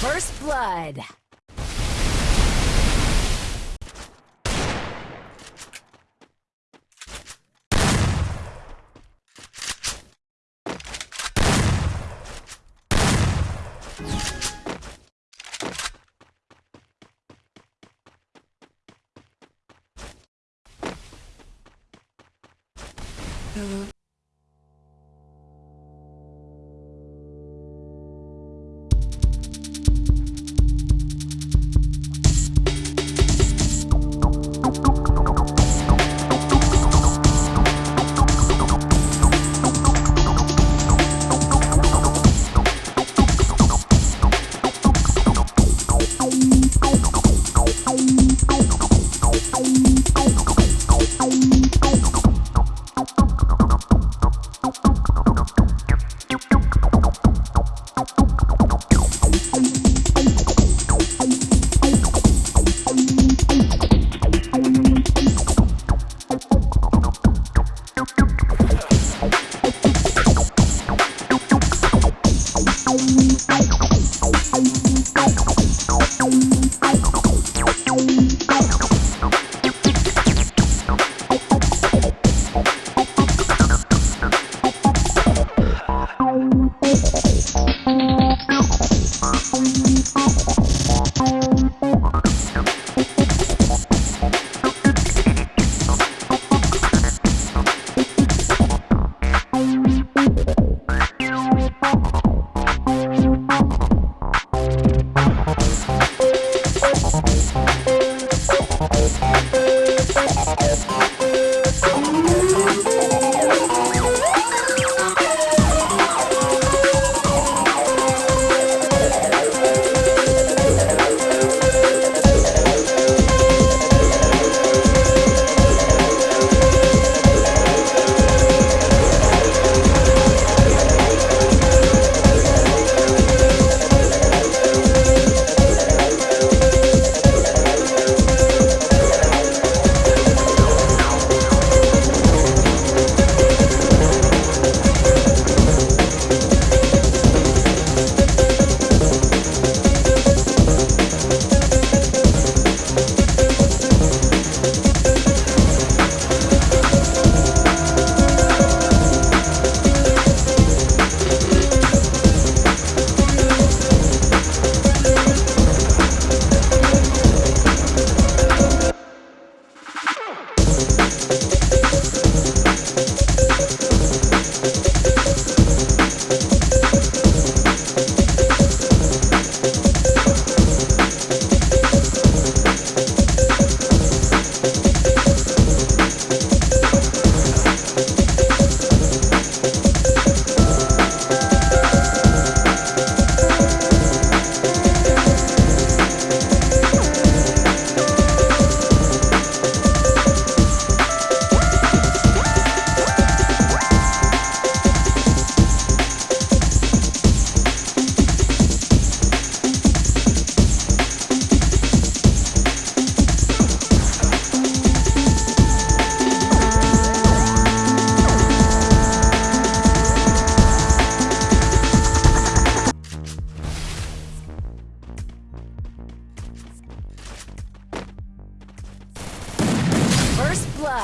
First blood. First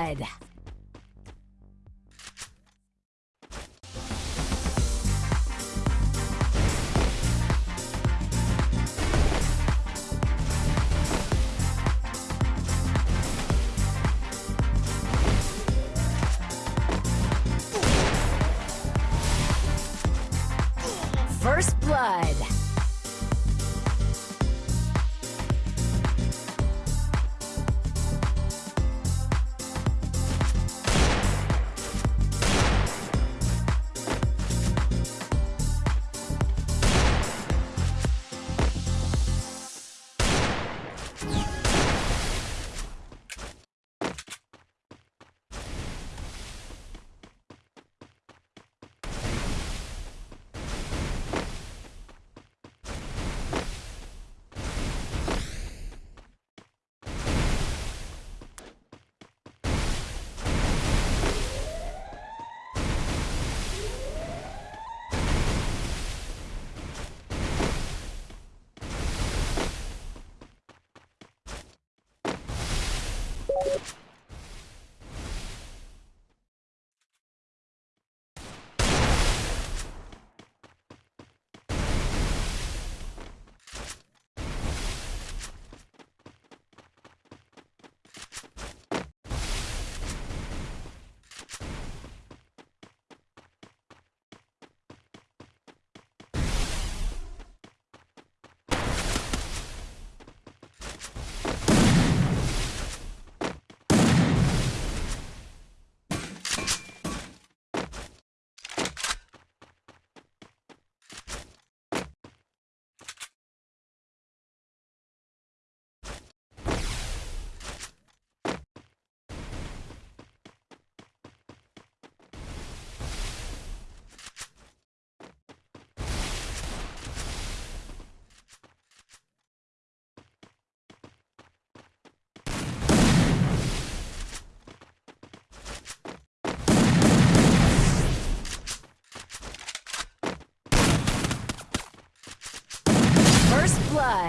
blood.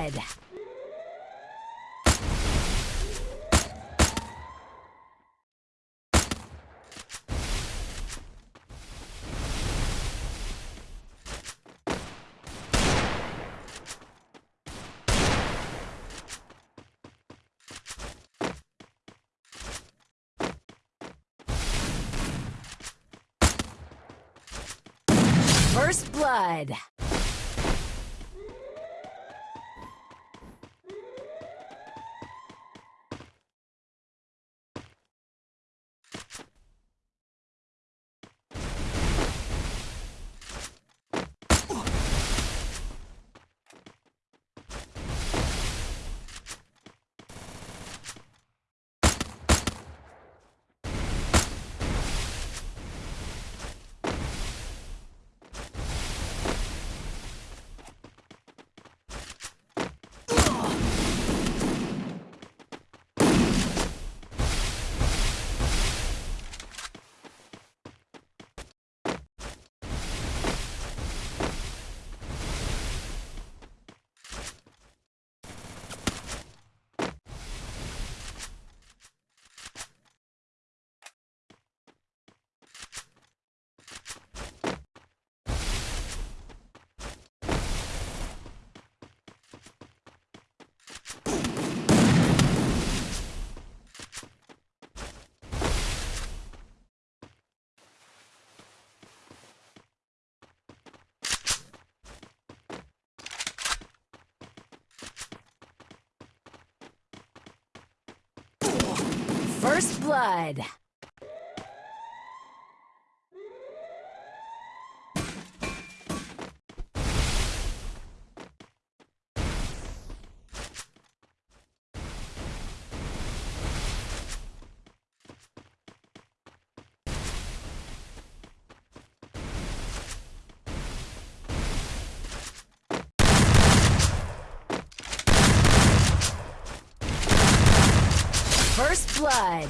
Blood. First blood. First blood. First blood.